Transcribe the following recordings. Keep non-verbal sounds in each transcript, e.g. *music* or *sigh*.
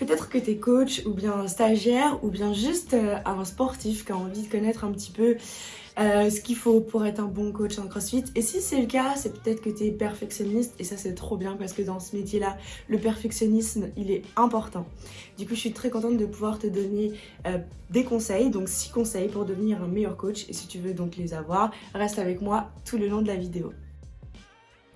Peut-être que tu es coach ou bien stagiaire ou bien juste euh, un sportif qui a envie de connaître un petit peu euh, ce qu'il faut pour être un bon coach en crossfit. Et si c'est le cas, c'est peut-être que tu es perfectionniste et ça c'est trop bien parce que dans ce métier-là, le perfectionnisme, il est important. Du coup, je suis très contente de pouvoir te donner euh, des conseils, donc 6 conseils pour devenir un meilleur coach. Et si tu veux donc les avoir, reste avec moi tout le long de la vidéo.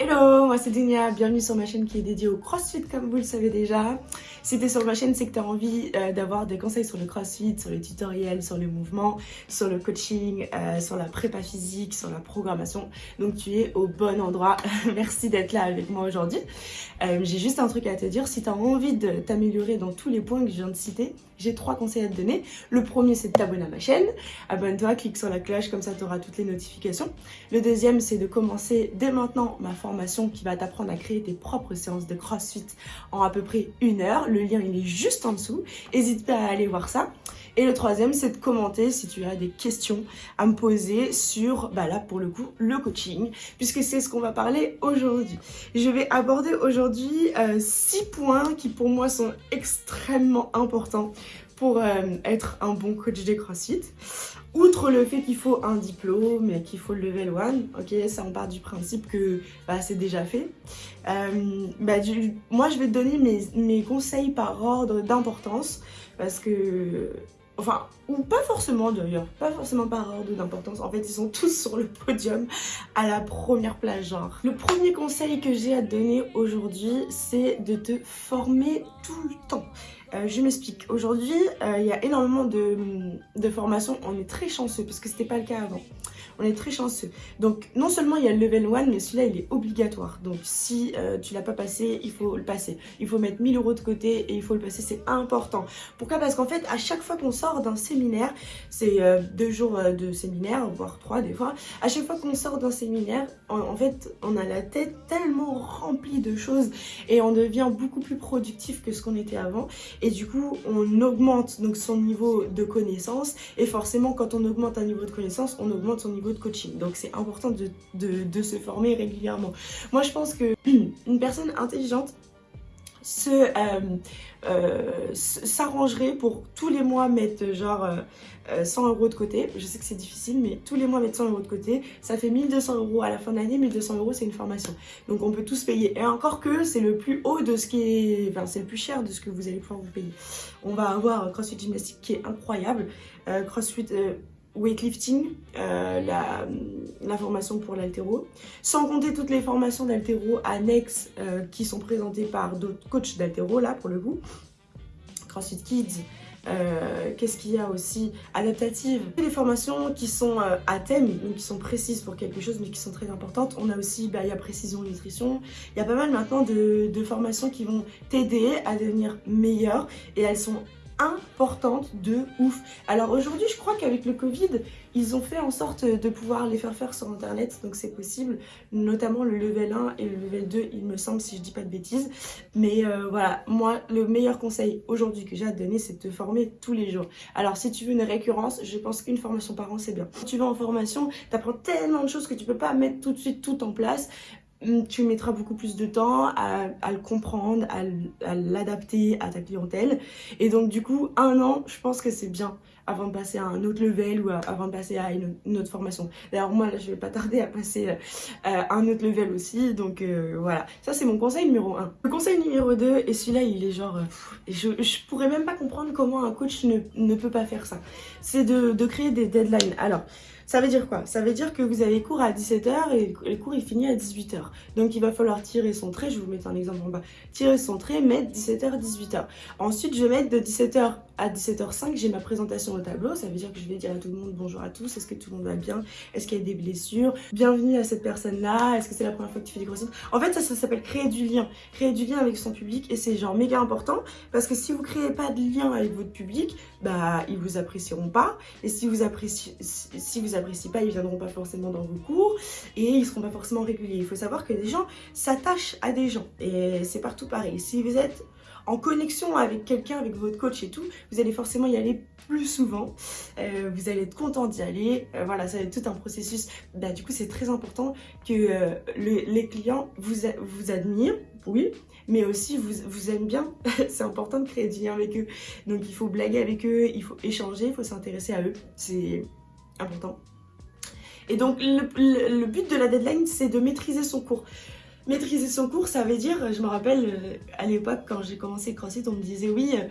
Hello, moi c'est Dunia, bienvenue sur ma chaîne qui est dédiée au crossfit comme vous le savez déjà. Si t'es sur ma chaîne, c'est que tu as envie euh, d'avoir des conseils sur le crossfit, sur les tutoriels, sur le mouvement, sur le coaching, euh, sur la prépa physique, sur la programmation. Donc tu es au bon endroit. *laughs* Merci d'être là avec moi aujourd'hui. Euh, j'ai juste un truc à te dire, si tu as envie de t'améliorer dans tous les points que je viens de citer, j'ai trois conseils à te donner. Le premier, c'est de t'abonner à ma chaîne. Abonne-toi, clique sur la cloche, comme ça tu auras toutes les notifications. Le deuxième, c'est de commencer dès maintenant ma formation qui va t'apprendre à créer tes propres séances de CrossFit en à peu près une heure. Le lien, il est juste en dessous. N'hésite pas à aller voir ça. Et le troisième, c'est de commenter si tu as des questions à me poser sur, bah là pour le coup, le coaching, puisque c'est ce qu'on va parler aujourd'hui. Je vais aborder aujourd'hui euh, six points qui pour moi sont extrêmement importants pour euh, être un bon coach de CrossFit. Outre le fait qu'il faut un diplôme et qu'il faut le level 1, ok, ça on part du principe que bah, c'est déjà fait. Euh, bah, moi je vais te donner mes, mes conseils par ordre d'importance parce que Enfin, ou pas forcément d'ailleurs, pas forcément par ordre d'importance. En fait, ils sont tous sur le podium à la première place, genre. Le premier conseil que j'ai à te donner aujourd'hui, c'est de te former tout le temps. Euh, je m'explique. Aujourd'hui, euh, il y a énormément de, de formations. On est très chanceux parce que c'était pas le cas avant on est très chanceux. Donc non seulement il y a le level 1, mais celui-là il est obligatoire. Donc si euh, tu l'as pas passé, il faut le passer. Il faut mettre 1000 euros de côté et il faut le passer, c'est important. Pourquoi? Parce qu'en fait, à chaque fois qu'on sort d'un séminaire, c'est euh, deux jours euh, de séminaire, voire trois des fois, à chaque fois qu'on sort d'un séminaire, en, fait, on a la tête tellement remplie de choses et on devient beaucoup plus productif que ce qu'on était avant. Et du coup, on augmente donc son niveau de connaissance et forcément, quand on augmente un niveau de connaissance, on augmente son niveau de coaching. Donc c'est important de, se former régulièrement. Moi je pense que *clears throat* une personne intelligente se euh, euh, s'arrangerait pour tous les mois mettre genre 100 euh, euros de côté. Je sais que c'est difficile, mais tous les mois mettre 100 euros de côté, ça fait 1200 euros à la fin de l'année. 1200 euros, c'est une formation. Donc on peut tous payer. Et encore que c'est le plus haut de ce qui est... Enfin, c'est le plus cher de ce que vous allez pouvoir vous payer. On va avoir CrossFit Gymnastique qui est incroyable. CrossFit weightlifting, euh, la, formation pour l'altéro, sans compter toutes les formations d'altéro annexes euh, qui sont présentées par d'autres coachs d'altéro, là pour le coup, CrossFit Kids, euh, qu'est-ce qu'il y a aussi? Adaptative. Des formations qui sont à thème, donc qui sont précises pour quelque chose, mais qui sont très importantes. On a aussi, bah, il y a précision nutrition. Il y a pas mal maintenant de, de formations qui vont t'aider à devenir meilleur et elles sont importante de ouf. Alors aujourd'hui, je crois qu'avec le Covid, ils ont fait en sorte de pouvoir les faire faire sur internet, donc c'est possible, notamment le level 1 et le level 2, il me semble, si je dis pas de bêtises. Mais euh, voilà, moi, le meilleur conseil aujourd'hui que j'ai à te donner, c'est de te former tous les jours. Alors si tu veux une récurrence, je pense qu'une formation par an, c'est bien. Quand tu vas en formation, tu apprends tellement de choses que tu peux pas mettre tout de suite tout en place. Hum, tu mettras beaucoup plus de temps à, le comprendre, à, l'adapter à ta clientèle. Et donc du coup, un an, je pense que c'est bien avant de passer à un autre level ou avant de passer à une, autre formation. D'ailleurs, moi, là, je vais pas tarder à passer euh, à un autre level aussi. Donc euh, voilà, ça c'est mon conseil numéro 1. Le conseil numéro 2, et celui-là, il est genre... Euh, je, je pourrais même pas comprendre comment un coach ne, ne peut pas faire ça. C'est de, de créer des deadlines. Alors, ça veut dire quoi? Ça veut dire que vous avez cours à 17h et le cours il finit à 18h. Donc il va falloir tirer son trait, je vous mettre un exemple en bas. Tirer son trait, mettre 17h, 18h. Ensuite je vais mettre de 17h à 17h05, j'ai ma présentation au tableau. Ça veut dire que je vais dire à tout le monde bonjour à tous, est-ce que tout le monde va bien? Est-ce qu'il y a des blessures? Bienvenue à cette personne-là, est-ce que c'est la première fois que tu fais des grossesses En fait ça, ça s'appelle créer du lien. Créer du lien avec son public et c'est genre méga important parce que si vous créez pas de lien avec votre public, bah ils vous apprécieront pas. Et si vous appréciez, si vous appréciez pas, ils viendront pas forcément dans vos cours et ils seront pas forcément réguliers. Il faut savoir que des gens s'attachent à des gens et c'est partout pareil. Si vous êtes en connexion avec quelqu'un, avec votre coach et tout, vous allez forcément y aller plus souvent. Euh, vous allez être content d'y aller. Euh, voilà, ça va être tout un processus. Bah, du coup, c'est très important que euh, les clients vous, vous admirent, oui, mais aussi vous, vous aiment bien. *laughs* c'est important de créer du lien avec eux. Donc, il faut blaguer avec eux, il faut échanger, il faut s'intéresser à eux. C'est important. Et donc, le but de la deadline, c'est de maîtriser son cours. Maîtriser son cours, ça veut dire, je me rappelle euh, à l'époque quand j'ai commencé CrossFit, on me disait oui, euh,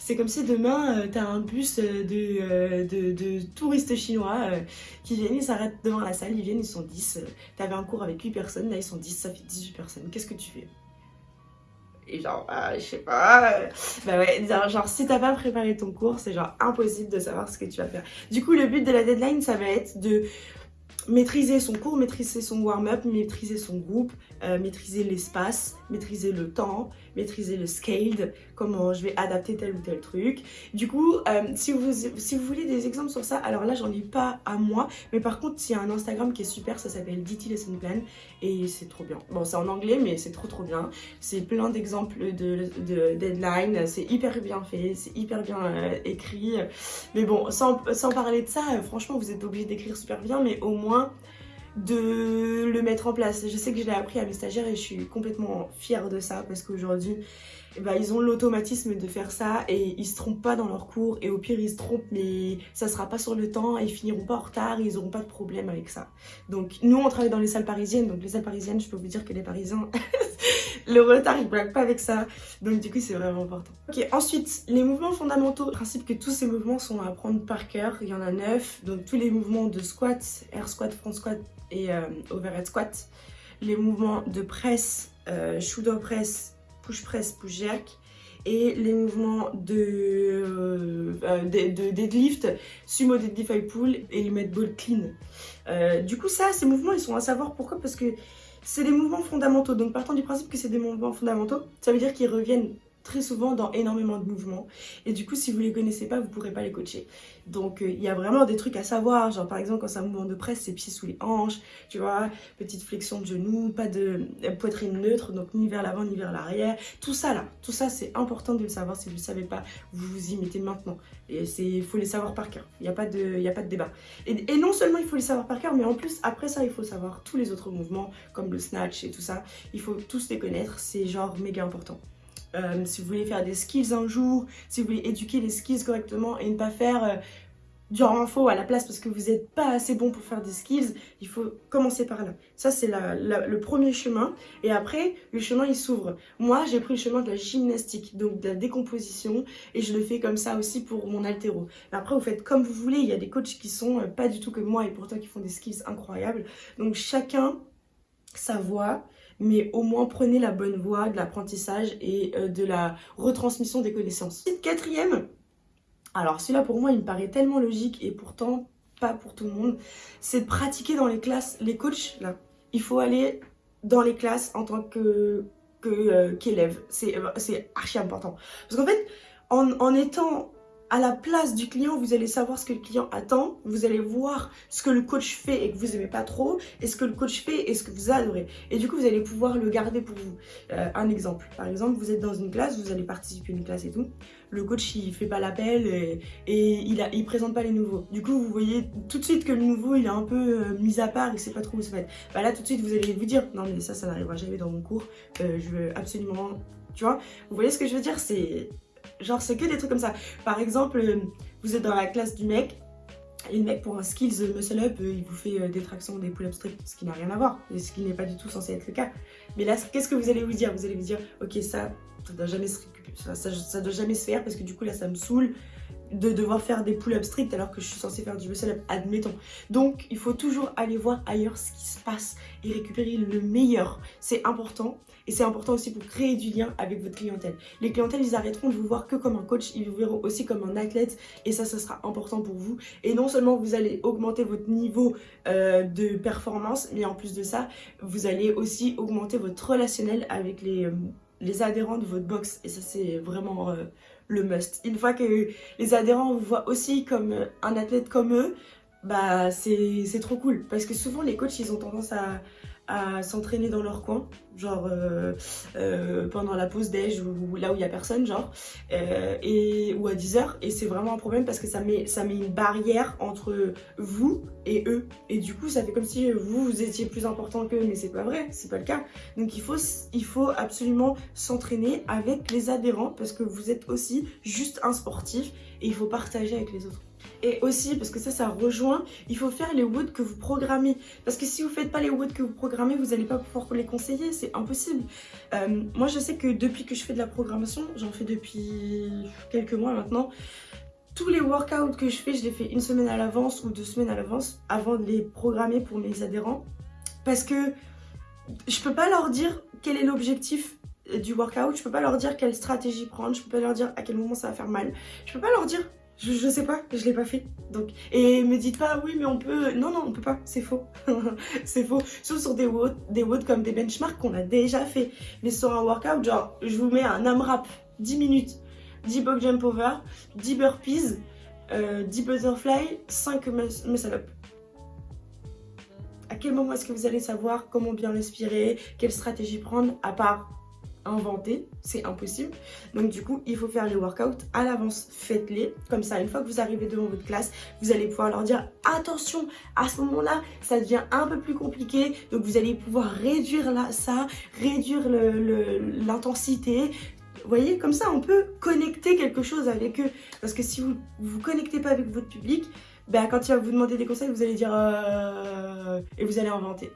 c'est comme si demain euh, t'as un bus de, de, touristes chinois qui viennent, ils s'arrêtent devant la salle, ils viennent, ils sont 10. T'avais un cours avec 8 personnes, là ils sont 10, ça fait 18 personnes. Qu'est-ce que tu fais? Et genre, je sais pas. Bah ouais, genre, si t'as pas préparé ton cours, c'est genre impossible de savoir ce que tu vas faire. Du coup, le but de la deadline, ça va être de maîtriser son cours, maîtriser son warm-up, maîtriser son groupe, euh, maîtriser l'espace, maîtriser le temps, maîtriser le scale, comment je vais adapter tel ou tel truc. Du coup, euh, si, vous, voulez des exemples sur ça, alors là, j'en ai pas à moi, mais par contre, il y a un Instagram qui est super, ça s'appelle DT Lesson Plan, et c'est trop bien. Bon, c'est en anglais, mais c'est trop trop bien. C'est plein d'exemples de, de, deadline, c'est hyper bien fait, c'est hyper bien euh, écrit. Mais bon, sans, sans parler de ça, franchement, vous êtes obligé d'écrire super bien, mais au moins de le mettre en place. Je sais que je l'ai appris à mes stagiaires et je suis complètement fière de ça parce qu'aujourd'hui, ben, ils ont l'automatisme de faire ça et ils se trompent pas dans leur cours et au pire ils se trompent mais ça sera pas sur le temps et ils finiront pas en retard et ils auront pas de problème avec ça. Donc nous on travaille dans les salles parisiennes donc les salles parisiennes je peux vous dire que les parisiens *laughs* le retard ils blaguent pas avec ça. Donc du coup c'est vraiment important. Ok ensuite les mouvements fondamentaux, le principe que tous ces mouvements sont à apprendre par cœur, il y en a neuf. Donc tous les mouvements de squat, air squat, front squat et euh, overhead squat, les mouvements de presse, euh, shoulder press, push press, push jerk et les mouvements de, euh, de, deadlift, sumo deadlift high pull et le med ball clean. du coup ça, ces mouvements ils sont à savoir. Pourquoi? Parce que c'est des mouvements fondamentaux. Donc partant du principe que c'est des mouvements fondamentaux, ça veut dire qu'ils reviennent très souvent dans énormément de mouvements. Et du coup, si vous les connaissez pas, vous pourrez pas les coacher. Donc, euh, il y a vraiment des trucs à savoir. Genre, par exemple, quand c'est un mouvement de presse, c'est pieds sous les hanches, tu vois, petite flexion de genoux, pas de euh, poitrine neutre, donc ni vers l'avant ni vers l'arrière. Tout ça, là, tout ça, c'est important de le savoir. Si vous ne savez pas, vous vous y mettez maintenant. Et il faut les savoir par cœur. Il n'y a, pas de, a pas de débat. Et, et non seulement il faut les savoir par cœur, mais en plus, après ça, il faut savoir tous les autres mouvements, comme le snatch et tout ça. Il faut tous les connaître. C'est genre méga important. Euh, si vous voulez faire des skills un jour, si vous voulez éduquer les skills correctement et ne pas faire euh, du renfort à la place parce que vous n'êtes pas assez bon pour faire des skills, il faut commencer par là. Ça, c'est le premier chemin. Et après, le chemin, il s'ouvre. Moi, j'ai pris le chemin de la gymnastique, donc de la décomposition, et je le fais comme ça aussi pour mon altéro. Après, vous faites comme vous voulez. Il y a des coachs qui sont euh, pas du tout comme moi et pourtant qui font des skills incroyables. Donc, chacun sa voix mais au moins prenez la bonne voie de l'apprentissage et euh, de la retransmission des connaissances. Quatrième, alors celui-là pour moi il me paraît tellement logique et pourtant pas pour tout le monde, c'est de pratiquer dans les classes. Les coachs, là, il faut aller dans les classes en tant que euh, qu'élève. c'est archi important. Parce qu'en fait, en, en étant à la place du client, vous allez savoir ce que le client attend, vous allez voir ce que le coach fait et que vous aimez pas trop, et ce que le coach fait et ce que vous adorez. Et du coup, vous allez pouvoir le garder pour vous. Euh, un exemple, par exemple, vous êtes dans une classe, vous allez participer à une classe et tout, le coach il fait pas l'appel et, il, a, il présente pas les nouveaux. Du coup, vous voyez tout de suite que le nouveau il est un peu euh, mis à part, il sait pas trop où se mettre. Bah là, tout de suite, vous allez vous dire, non mais ça, ça n'arrivera jamais dans mon cours, euh, je veux absolument... Tu vois, vous voyez ce que je veux dire? C'est Genre, c'est que des trucs comme ça. Par exemple, euh, vous êtes dans la classe du mec, et le mec, pour un skills muscle up, euh, il vous fait euh, des tractions, des pull-up strict, ce qui n'a rien à voir, ce qui n'est pas du tout censé être le cas. Mais là, qu'est-ce que vous allez vous dire? Vous allez vous dire, ok, ça, ça doit jamais se ça, doit jamais se faire parce que du coup, là, ça me saoule de devoir faire des pull-up strict alors que je suis censée faire du muscle up, admettons. Donc, il faut toujours aller voir ailleurs ce qui se passe et récupérer le meilleur. C'est important et c'est important aussi pour créer du lien avec votre clientèle. Les clientèles, ils arrêteront de vous voir que comme un coach, ils vous verront aussi comme un athlète et ça, ça sera important pour vous. Et non seulement vous allez augmenter votre niveau euh, de performance, mais en plus de ça, vous allez aussi augmenter votre relationnel avec les, euh, adhérents de votre box. Et ça, c'est vraiment... Euh, le must. Une fois que les adhérents vous voient aussi comme un athlète comme eux, bah c'est trop cool. Parce que souvent les coachs ils ont tendance à, à s'entraîner dans leur coin, genre euh, euh, pendant la pause déj ou, là où il y a personne, genre, euh, et, ou à 10h. Et c'est vraiment un problème parce que ça met, ça met une barrière entre vous et eux. Et du coup, ça fait comme si vous, vous étiez plus important qu'eux, mais c'est pas vrai, c'est pas le cas. Donc il faut, il faut absolument s'entraîner avec les adhérents parce que vous êtes aussi juste un sportif et il faut partager avec les autres. Et aussi, parce que ça, ça rejoint, il faut faire les woods que vous programmez. Parce que si vous ne faites pas les woods que vous programmez, vous n'allez pas pouvoir les conseiller, c'est impossible. Euh, moi, je sais que depuis que je fais de la programmation, j'en fais depuis quelques mois maintenant, tous les workouts que je fais, je les fais une semaine à l'avance ou deux semaines à l'avance avant de les programmer pour mes adhérents. Parce que je peux pas leur dire quel est l'objectif du workout, je peux pas leur dire quelle stratégie prendre, je peux pas leur dire à quel moment ça va faire mal, je peux pas leur dire je, sais pas, je l'ai pas fait. Donc, et me dites pas, oui, mais on peut. Non, non, on peut pas, c'est faux. *laughs* c'est faux. Sauf sur des WOD, des comme des benchmarks qu'on a déjà fait. Mais sur un workout, genre, je vous mets un AMRAP, 10 minutes, 10 box jump over, 10 burpees, 10 euh, butterfly, 5 muscle up. À quel moment est-ce que vous allez savoir comment bien respirer, quelle stratégie prendre, à part inventer, c'est impossible. Donc du coup, il faut faire les workouts à l'avance, faites-les. Comme ça, une fois que vous arrivez devant votre classe, vous allez pouvoir leur dire attention, à ce moment-là, ça devient un peu plus compliqué. Donc vous allez pouvoir réduire ça, réduire l'intensité. Vous voyez, comme ça, on peut connecter quelque chose avec eux. Parce que si vous ne vous connectez pas avec votre public, ben, quand il va vous demander des conseils, vous allez dire euh... et vous allez inventer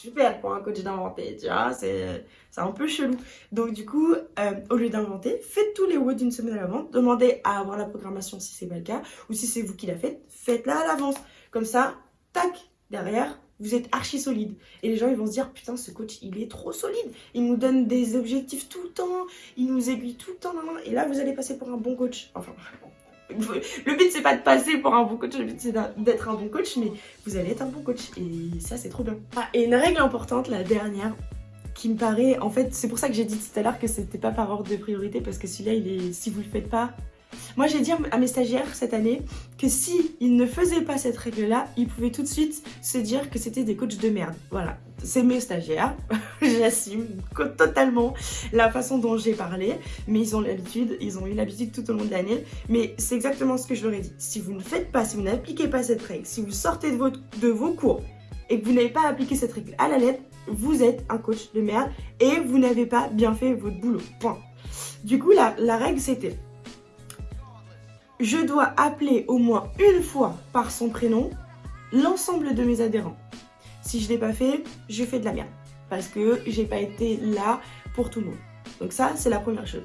super pour un coach d'inventer, tu vois, c'est un peu chelou. Donc du coup, euh, au lieu d'inventer, faites tous les WOD d'une semaine à l'avance, demandez à avoir la programmation si c'est pas le cas, ou si c'est vous qui la faites, faites-la à l'avance. Comme ça, tac, derrière, vous êtes archi solide. Et les gens, ils vont se dire, putain, ce coach, il est trop solide. Il nous donne des objectifs tout le temps, il nous aiguille tout le temps. Et là, vous allez passer pour un bon coach. Enfin, le but c'est pas de passer pour un bon coach, le but c'est d'être un bon coach, mais vous allez être un bon coach et ça c'est trop bien. Ah, et une règle importante, la dernière, qui me paraît, en fait c'est pour ça que j'ai dit tout à l'heure que c'était pas par ordre de priorité parce que celui-là il est, si vous le faites pas, moi, j'ai dit à mes stagiaires cette année que si ils ne faisaient pas cette règle-là, ils pouvaient tout de suite se dire que c'était des coachs de merde. Voilà, c'est mes stagiaires, *laughs* j'assume totalement la façon dont j'ai parlé, mais ils ont l'habitude, ils ont eu l'habitude tout au long de l'année, mais c'est exactement ce que je leur ai dit. Si vous ne faites pas, si vous n'appliquez pas cette règle, si vous sortez de, vos cours et que vous n'avez pas appliqué cette règle à la lettre, vous êtes un coach de merde et vous n'avez pas bien fait votre boulot. Point. Du coup, la règle, c'était je dois appeler au moins une fois par son prénom l'ensemble de mes adhérents. Si je ne l'ai pas fait, je fais de la merde. Parce que j'ai pas été là pour tout le monde. Donc ça, c'est la première chose.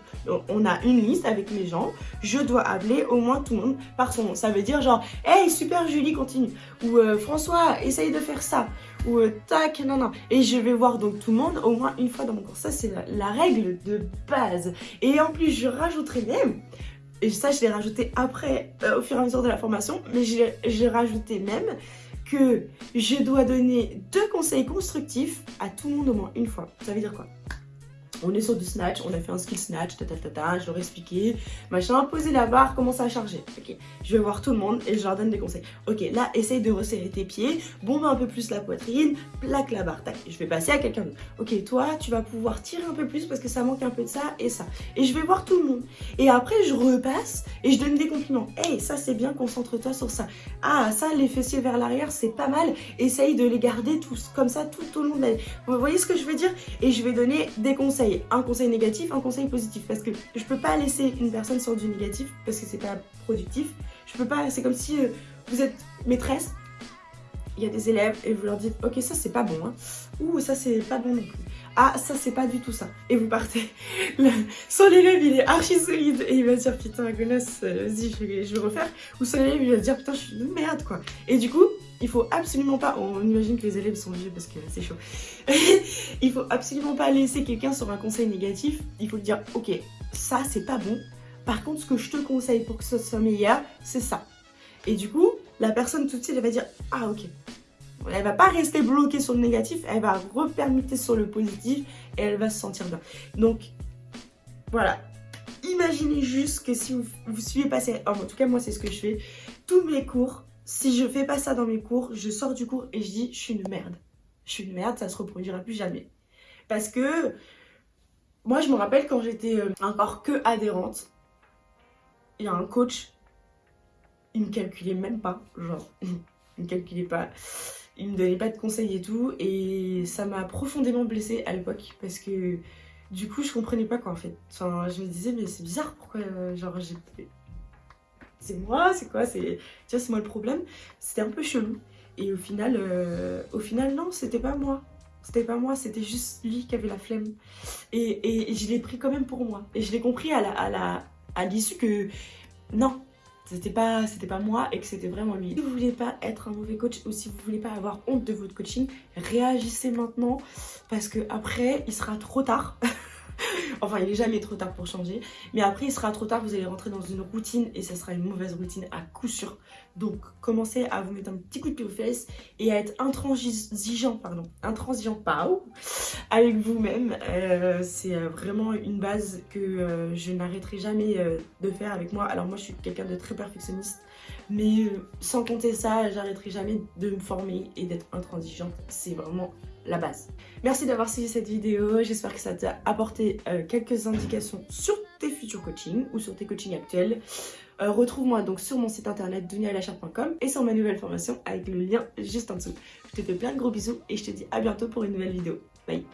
On a une liste avec les gens. Je dois appeler au moins tout le monde par son nom. Ça veut dire genre, hey, super Julie, continue. Ou euh, François, essaye de faire ça. Ou euh, tac, non, non. Et je vais voir donc tout le monde au moins une fois dans mon cours. Ça, c'est la, règle de base. Et en plus, je rajouterai même et ça je l'ai rajouté après, euh, au fur et à mesure de la formation, mais j'ai rajouté même que je dois donner deux conseils constructifs à tout le monde au moins une fois. Ça veut dire quoi? On est sur du snatch, on a fait un skill snatch, ta, ta, je leur ai expliqué, machin, poser la barre, commencer à charger. Ok, je vais voir tout le monde et je leur donne des conseils. Ok, là, essaye de resserrer tes pieds, bombe un peu plus la poitrine, plaque la barre, tac, je vais passer à quelqu'un d'autre. Ok, toi, tu vas pouvoir tirer un peu plus parce que ça manque un peu de ça et ça. Et je vais voir tout le monde. Et après, je repasse et je donne des compliments. Hey, ça c'est bien, concentre-toi sur ça. Ah, ça, les fessiers vers l'arrière, c'est pas mal. Essaye de les garder tous, comme ça, tout au long de la... Vous voyez ce que je veux dire? Et je vais donner des conseils un conseil négatif, un conseil positif. Parce que je peux pas laisser une personne sur du négatif parce que c'est pas productif. Je peux pas, c'est comme si euh, vous êtes maîtresse, il y a des élèves et vous leur dites ok ça c'est pas bon hein. ou ça c'est pas bon non plus. Ah ça c'est pas du tout ça. Et vous partez. *laughs* son élève il est archi solide et il va dire putain gonasse euh, vas-y je je vais refaire. Ou son élève il va dire putain je suis une merde quoi. Et du coup il faut absolument pas, on imagine que les élèves sont vieux parce que c'est chaud. *laughs* il faut absolument pas laisser quelqu'un sur un conseil négatif. Il faut dire, ok, ça c'est pas bon. Par contre, ce que je te conseille pour que ce soit meilleur, c'est ça. Et du coup, la personne tout de suite, elle va dire, ah ok. Elle va pas rester bloquée sur le négatif, elle va repermuter sur le positif et elle va se sentir bien. Donc, voilà. Imaginez juste que si vous, vous suivez pas, en tout cas moi c'est ce que je fais, tous mes cours, si je fais pas ça dans mes cours, je sors du cours et je dis je suis une merde. je suis une merde, ça se reproduira plus jamais. Parce que moi, je me rappelle quand j'étais euh, encore que adhérente, il y a un coach, il me calculait même pas, genre, *laughs* il me calculait pas, il me donnait pas de conseils et tout, et ça m'a profondément blessée à l'époque parce que du coup, je comprenais pas quoi en fait. Enfin, je me disais, mais c'est bizarre, pourquoi, euh, genre, j'ai. C'est moi, c'est quoi, c'est. Tu c'est moi le problème. C'était un peu chelou. Et au final, euh, au final, non, c'était pas moi. C'était pas moi, c'était juste lui qui avait la flemme. Et, je l'ai pris quand même pour moi. Et je l'ai compris à l'issue la, à la, que non, c'était pas, pas moi et que c'était vraiment lui. Si vous voulez pas être un mauvais coach ou si vous voulez pas avoir honte de votre coaching, réagissez maintenant parce que après il sera trop tard. *laughs* enfin, il est jamais trop tard pour changer. Mais après, il sera trop tard, vous allez rentrer dans une routine et ça sera une mauvaise routine à coup sûr. Donc, commencez à vous mettre un petit coup de pied aux fesses et à être intransigeant, pardon, intransigeant, pas avec vous-même. Euh, c'est euh, vraiment une base que euh, je n'arrêterai jamais de faire avec moi. Alors, moi, je suis quelqu'un de très perfectionniste. Mais sans compter ça, j'arrêterai jamais de me former et d'être intransigeante. C'est vraiment la base. Merci d'avoir suivi cette vidéo, j'espère que ça t'a apporté euh, quelques indications sur tes futurs coachings ou sur tes coachings actuels. Euh, retrouve-moi donc sur mon site internet dunialachar.com et sur ma nouvelle formation avec le lien juste en dessous. Je te fais plein de gros bisous et je te dis à bientôt pour une nouvelle vidéo. Bye